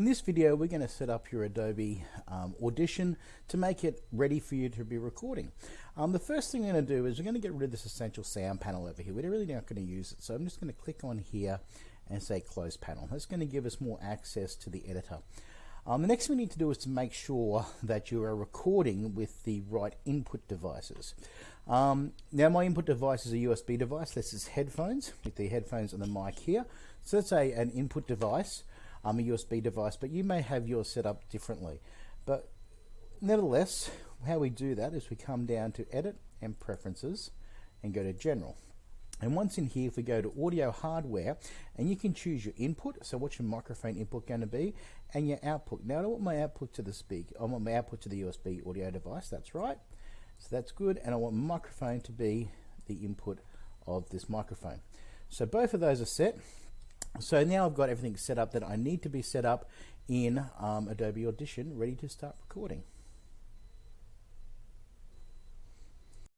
In this video, we're going to set up your Adobe um, Audition to make it ready for you to be recording. Um, the first thing we're going to do is we're going to get rid of this essential sound panel over here. We're really not going to use it, so I'm just going to click on here and say close panel. That's going to give us more access to the editor. Um, the next thing we need to do is to make sure that you are recording with the right input devices. Um, now my input device is a USB device. This is headphones with the headphones and the mic here. So that's a, an input device um, a USB device, but you may have yours set up differently. But nevertheless, how we do that is we come down to Edit and Preferences and go to General. And once in here, if we go to audio hardware, and you can choose your input, so what's your microphone input going to be, and your output. Now I want my output to the speaker, I want my output to the USB audio device, that's right. So that's good, and I want microphone to be the input of this microphone. So both of those are set. So now I've got everything set up that I need to be set up in um, Adobe Audition ready to start recording.